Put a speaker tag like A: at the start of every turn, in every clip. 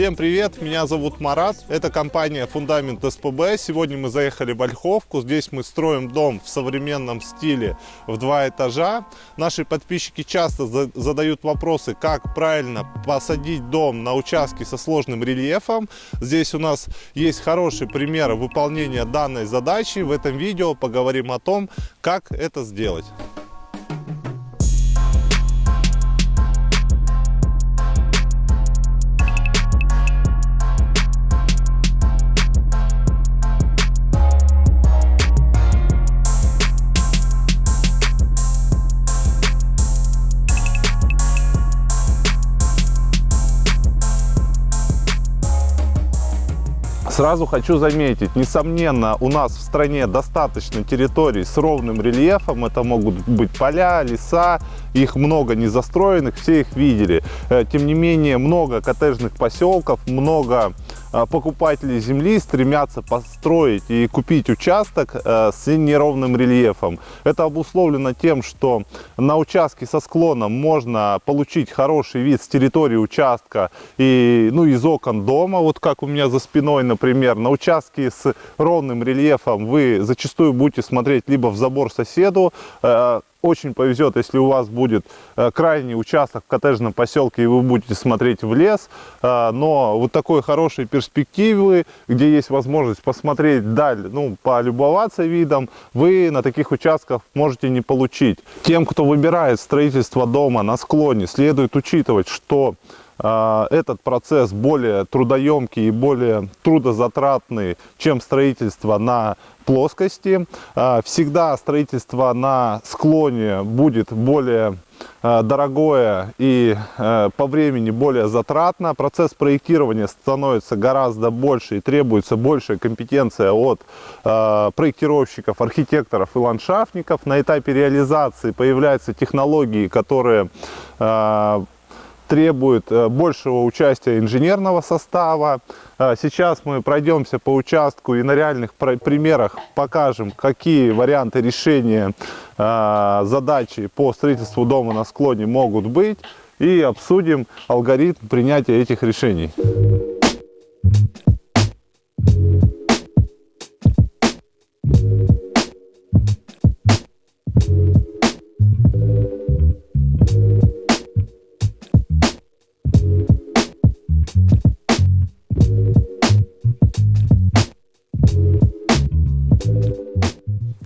A: Всем привет, меня зовут Марат, это компания Фундамент СПБ. Сегодня мы заехали в Ольховку, здесь мы строим дом в современном стиле в два этажа. Наши подписчики часто задают вопросы, как правильно посадить дом на участке со сложным рельефом. Здесь у нас есть хороший пример выполнения данной задачи. В этом видео поговорим о том, как это сделать. Сразу хочу заметить, несомненно, у нас в стране достаточно территорий с ровным рельефом. Это могут быть поля, леса, их много не застроенных, все их видели. Э, тем не менее, много коттеджных поселков, много покупатели земли стремятся построить и купить участок э, с неровным рельефом. Это обусловлено тем, что на участке со склоном можно получить хороший вид с территории участка и ну, из окон дома, вот как у меня за спиной, например. На участке с ровным рельефом вы зачастую будете смотреть либо в забор соседу, э, очень повезет, если у вас будет э, крайний участок в коттеджном поселке, и вы будете смотреть в лес. Э, но вот такой хорошей перспективы, где есть возможность посмотреть даль, ну, полюбоваться видом, вы на таких участках можете не получить. Тем, кто выбирает строительство дома на склоне, следует учитывать, что этот процесс более трудоемкий и более трудозатратный, чем строительство на плоскости. А, всегда строительство на склоне будет более а, дорогое и а, по времени более затратно. Процесс проектирования становится гораздо больше и требуется большая компетенция от проектировщиков, архитекторов и ландшафтников. На этапе реализации появляются технологии, которые требует э, большего участия инженерного состава. Э, сейчас мы пройдемся по участку и на реальных примерах покажем, какие варианты решения э, задачи по строительству дома на склоне могут быть и обсудим алгоритм принятия этих решений.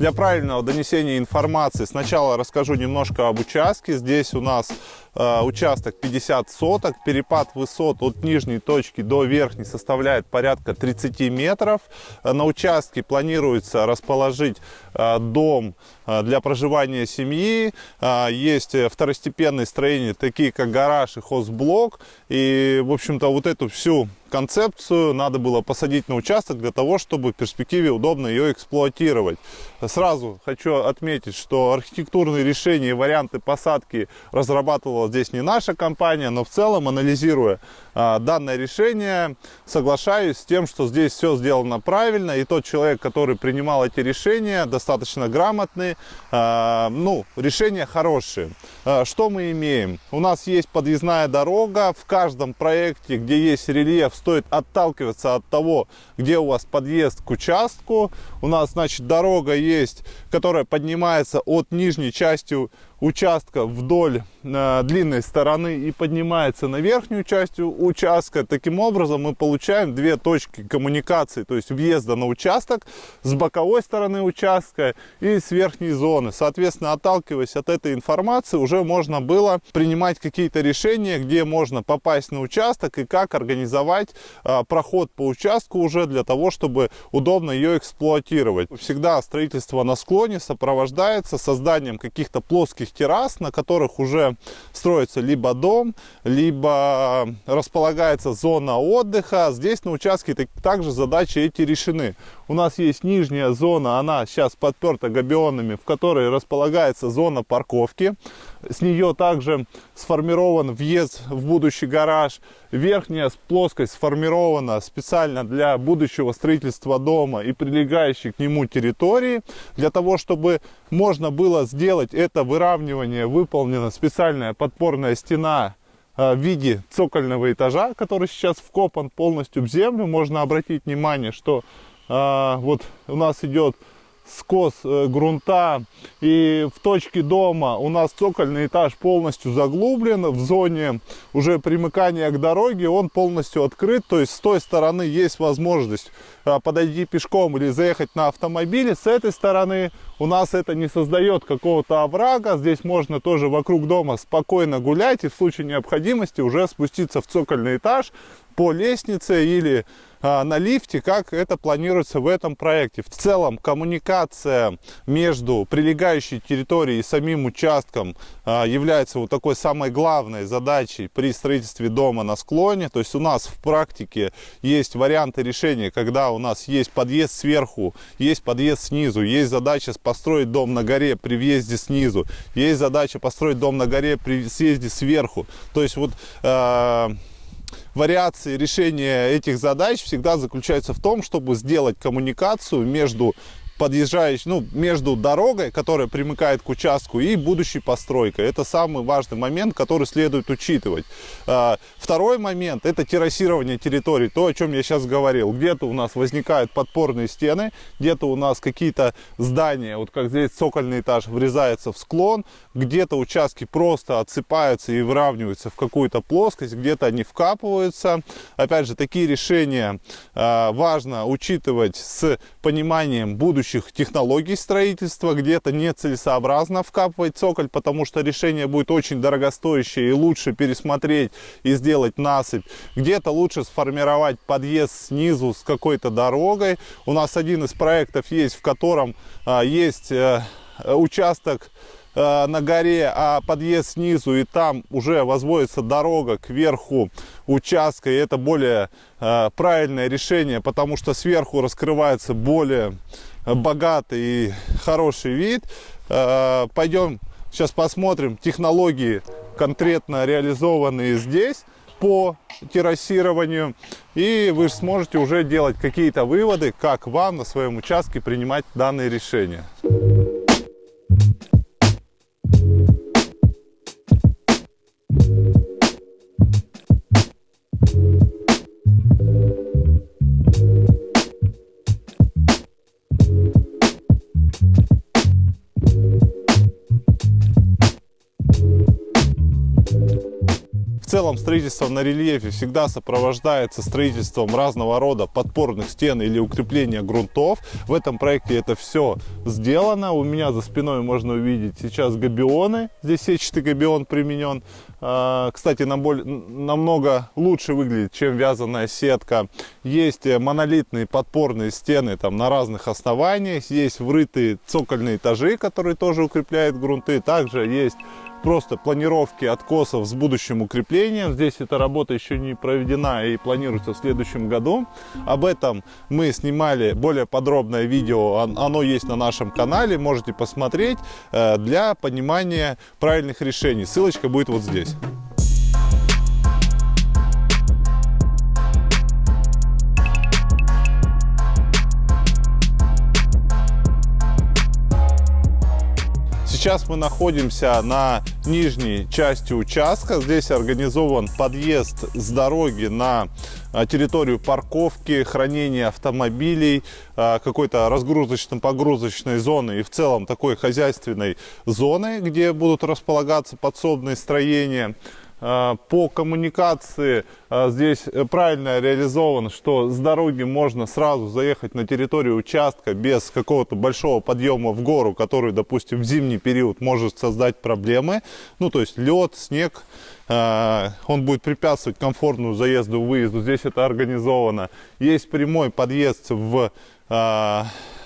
A: Для правильного донесения информации сначала расскажу немножко об участке. Здесь у нас участок 50 соток. Перепад высот от нижней точки до верхней составляет порядка 30 метров. На участке планируется расположить э, дом э, для проживания семьи. Э, есть второстепенные строения, такие как гараж и хозблок. И, в общем-то, вот эту всю концепцию надо было посадить на участок для того, чтобы в перспективе удобно ее эксплуатировать. Сразу хочу отметить, что архитектурные решения и варианты посадки разрабатывала здесь не наша компания, но в целом, анализируя а, данное решение, соглашаюсь с тем, что здесь все сделано правильно, и тот человек, который принимал эти решения, достаточно грамотный, а, ну, решения хорошие. А, что мы имеем? У нас есть подъездная дорога, в каждом проекте, где есть рельеф, стоит отталкиваться от того, где у вас подъезд к участку. У нас, значит, дорога есть, которая поднимается от нижней части участка вдоль э, длинной стороны и поднимается на верхнюю часть участка. Таким образом мы получаем две точки коммуникации, то есть въезда на участок с боковой стороны участка и с верхней зоны. Соответственно, отталкиваясь от этой информации, уже можно было принимать какие-то решения, где можно попасть на участок и как организовать э, проход по участку уже для того, чтобы удобно ее эксплуатировать. Всегда строительство на склоне сопровождается созданием каких-то плоских террас, на которых уже строится либо дом, либо располагается зона отдыха. Здесь на участке также задачи эти решены. У нас есть нижняя зона, она сейчас подперта габионами, в которой располагается зона парковки. С нее также сформирован въезд в будущий гараж. Верхняя плоскость сформирована специально для будущего строительства дома и прилегающей к нему территории. Для того, чтобы можно было сделать это выравнивание, выполнена специальная подпорная стена в виде цокольного этажа, который сейчас вкопан полностью в землю. Можно обратить внимание, что а, вот у нас идет скос э, грунта и в точке дома у нас цокольный этаж полностью заглублен в зоне уже примыкания к дороге он полностью открыт то есть с той стороны есть возможность э, подойти пешком или заехать на автомобиле с этой стороны у нас это не создает какого-то оврага здесь можно тоже вокруг дома спокойно гулять и в случае необходимости уже спуститься в цокольный этаж по лестнице или на лифте, как это планируется в этом проекте. В целом коммуникация между прилегающей территорией и самим участком а, является вот такой самой главной задачей при строительстве дома на склоне. То есть у нас в практике есть варианты решения, когда у нас есть подъезд сверху, есть подъезд снизу, есть задача построить дом на горе при въезде снизу, есть задача построить дом на горе при съезде сверху. То есть вот э, вариации решения этих задач всегда заключается в том, чтобы сделать коммуникацию между подъезжаешь, ну, между дорогой, которая примыкает к участку, и будущей постройкой. Это самый важный момент, который следует учитывать. А, второй момент – это террасирование территории, то, о чем я сейчас говорил. Где-то у нас возникают подпорные стены, где-то у нас какие-то здания, вот как здесь цокольный этаж, врезается в склон, где-то участки просто отсыпаются и выравниваются в какую-то плоскость, где-то они вкапываются. Опять же, такие решения а, важно учитывать с пониманием будущего будущих технологий строительства, где-то нецелесообразно вкапывать цоколь, потому что решение будет очень дорогостоящее и лучше пересмотреть и сделать насыпь. Где-то лучше сформировать подъезд снизу с какой-то дорогой. У нас один из проектов есть, в котором а, есть а, участок Э, на горе, а подъезд снизу, и там уже возводится дорога к верху участка, и это более э, правильное решение, потому что сверху раскрывается более богатый и хороший вид. Э, пойдем сейчас посмотрим технологии, конкретно реализованные здесь по террасированию. И вы сможете уже делать какие-то выводы, как вам на своем участке принимать данные решения. Целом строительство на рельефе всегда сопровождается строительством разного рода подпорных стен или укрепления грунтов. В этом проекте это все сделано. У меня за спиной можно увидеть сейчас габионы. Здесь сетчатый габион применен. А, кстати, намного лучше выглядит, чем вязаная сетка. Есть монолитные подпорные стены там на разных основаниях. Есть врытые цокольные этажи, которые тоже укрепляют грунты. Также есть просто планировки откосов с будущим укреплением. Здесь эта работа еще не проведена и планируется в следующем году. Об этом мы снимали более подробное видео, оно есть на нашем канале, можете посмотреть э, для понимания правильных решений. Ссылочка будет вот здесь. guys. Сейчас мы находимся на нижней части участка. Здесь организован подъезд с дороги на а, территорию парковки, хранения автомобилей, а, какой-то разгрузочно-погрузочной зоны и в целом такой хозяйственной зоны, где будут располагаться подсобные строения. А, по коммуникации а, здесь э, правильно реализовано, что с дороги можно сразу заехать на территорию участка без какого-то большого подъема в гору, который, допустим, в зимний период может создать проблемы. Ну, то есть лед, снег, он будет препятствовать комфортному заезду, выезду. Здесь это организовано. Есть прямой подъезд в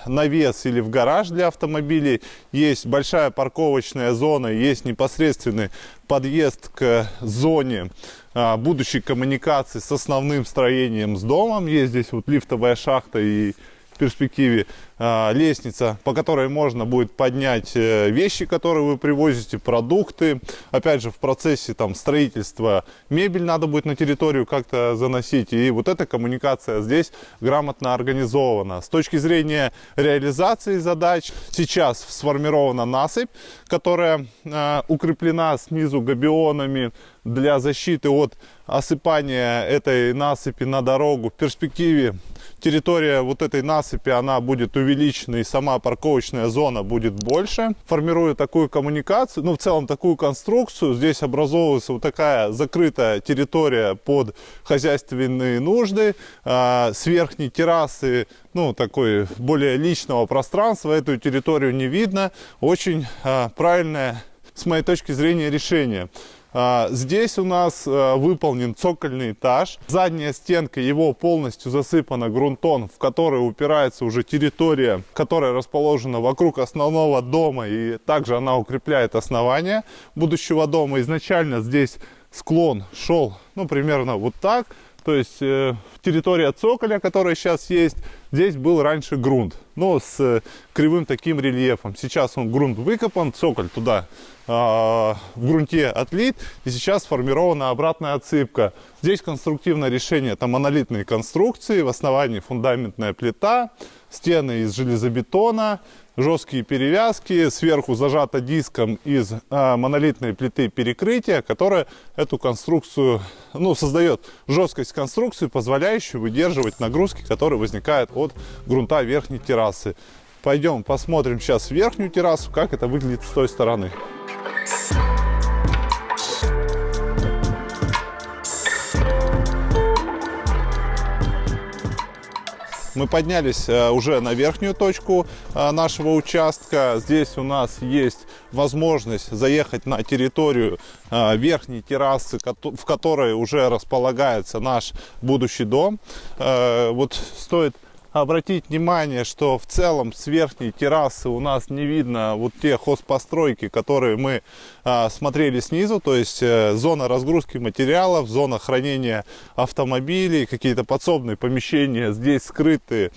A: навес или в гараж для автомобилей. Есть большая парковочная зона, есть непосредственный подъезд к зоне а, будущей коммуникации с основным строением с домом. Есть здесь вот лифтовая шахта и перспективе а, лестница, по которой можно будет поднять э, вещи, которые вы привозите, продукты. Опять же, в процессе там строительства мебель надо будет на территорию как-то заносить. И вот эта коммуникация здесь грамотно организована. С точки зрения реализации задач, сейчас сформирована насыпь, которая э, укреплена снизу габионами для защиты от осыпания этой насыпи на дорогу. В перспективе территория вот этой насыпи, она будет увеличена и сама парковочная зона будет больше. Формируя такую коммуникацию, ну в целом такую конструкцию, здесь образовывается вот такая закрытая территория под хозяйственные нужды. А, с верхней террасы, ну такой более личного пространства, эту территорию не видно. Очень а, правильное, с моей точки зрения, решение. А, здесь у нас а, выполнен цокольный этаж. Задняя стенка его полностью засыпана грунтом, в который упирается уже территория, которая расположена вокруг основного дома. И также она укрепляет основание будущего дома. Изначально здесь склон шел, ну, примерно вот так. То есть э, территория цоколя, которая сейчас есть, здесь был раньше грунт, но с э, кривым таким рельефом. Сейчас он грунт выкопан, цоколь туда э, в грунте отлит, и сейчас сформирована обратная отсыпка. Здесь конструктивное решение, это монолитные конструкции, в основании фундаментная плита, стены из железобетона, жесткие перевязки, сверху зажато диском из а, монолитной плиты перекрытия, которая эту конструкцию, ну, создает жесткость конструкции, позволяющую выдерживать нагрузки, которые возникают от грунта верхней террасы. Пойдем посмотрим сейчас верхнюю террасу, как это выглядит с той стороны. Мы поднялись э, уже на верхнюю точку э, нашего участка. Здесь у нас есть возможность заехать на территорию э, верхней террасы, в которой уже располагается наш будущий дом. Вот стоит обратить внимание, что в целом с верхней террасы у нас не видно вот те хозпостройки, которые мы а, смотрели снизу, то есть э, зона разгрузки материалов, зона хранения автомобилей, какие-то подсобные помещения здесь скрыты.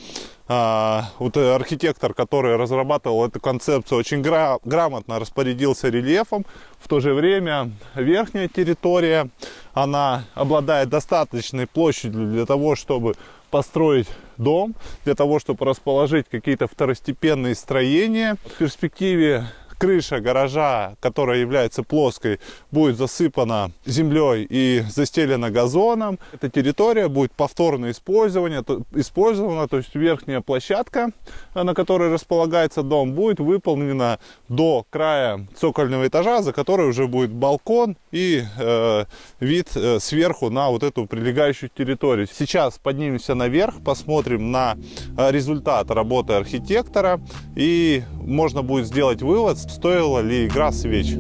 A: А, вот архитектор, который разрабатывал эту концепцию, очень гра грамотно распорядился рельефом. В то же время верхняя территория, она обладает достаточной площадью для того, чтобы построить дом, для того, чтобы расположить какие-то второстепенные строения. В перспективе крыша гаража, которая является плоской, будет засыпана землей и застелена газоном. Эта территория будет повторно использована, то, использована, то есть верхняя площадка, на которой располагается дом, будет выполнена до края цокольного этажа, за которой уже будет балкон и э, вид э, сверху на вот эту прилегающую территорию. Сейчас поднимемся наверх, посмотрим на э, результат работы архитектора и можно будет сделать вывод, стоила ли игра свеч.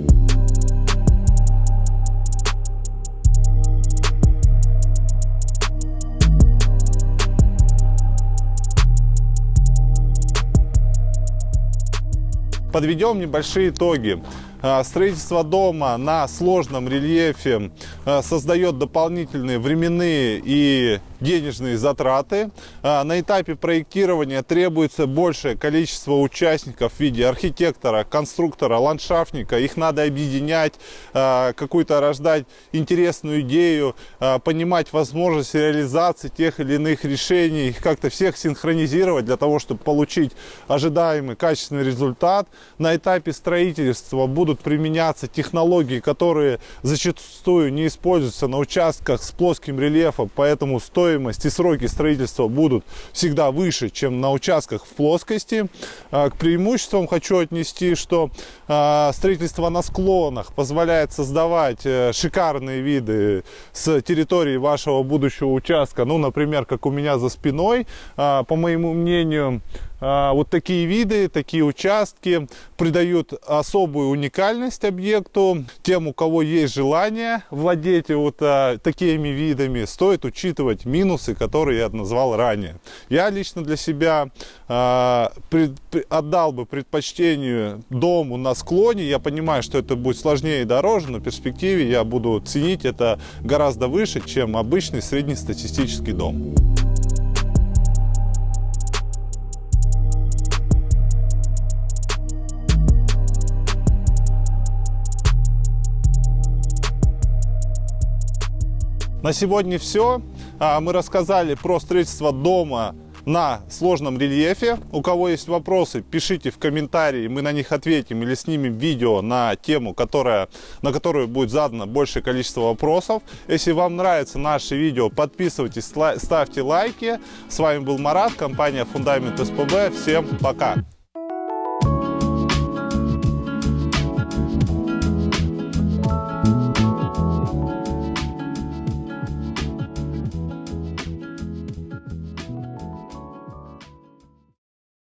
A: Подведем небольшие итоги. А, строительство дома на сложном рельефе создает дополнительные временные и денежные затраты. А, на этапе проектирования требуется большее количество участников в виде архитектора, конструктора, ландшафтника. Их надо объединять, а, какую-то рождать интересную идею, понимать возможность реализации тех или иных решений, их как-то всех синхронизировать для того, чтобы получить ожидаемый качественный результат. На этапе строительства будут применяться технологии, которые зачастую не используются на участках с плоским рельефом, поэтому стоимость и сроки строительства будут всегда выше, чем на участках в плоскости. А, к преимуществам хочу отнести, что а, строительство на склонах позволяет создавать э, шикарные виды с территории вашего будущего участка. Ну, например, как у меня за спиной, а, по моему мнению, вот такие виды, такие участки придают особую уникальность объекту. Тем, у кого есть желание владеть вот а, такими видами, стоит учитывать минусы, которые я назвал ранее. Я лично для себя а, пред, отдал бы предпочтению дому на склоне. Я понимаю, что это будет сложнее и дороже, но в перспективе я буду ценить это гораздо выше, чем обычный среднестатистический дом. На сегодня все. А, мы рассказали про строительство дома на сложном рельефе. У кого есть вопросы, пишите в комментарии, мы на них ответим или снимем видео на тему, которая, на которую будет задано большее количество вопросов. Если вам нравится наше видео, подписывайтесь, ставьте лайки. С вами был Марат, компания Фундамент СПБ. Всем пока!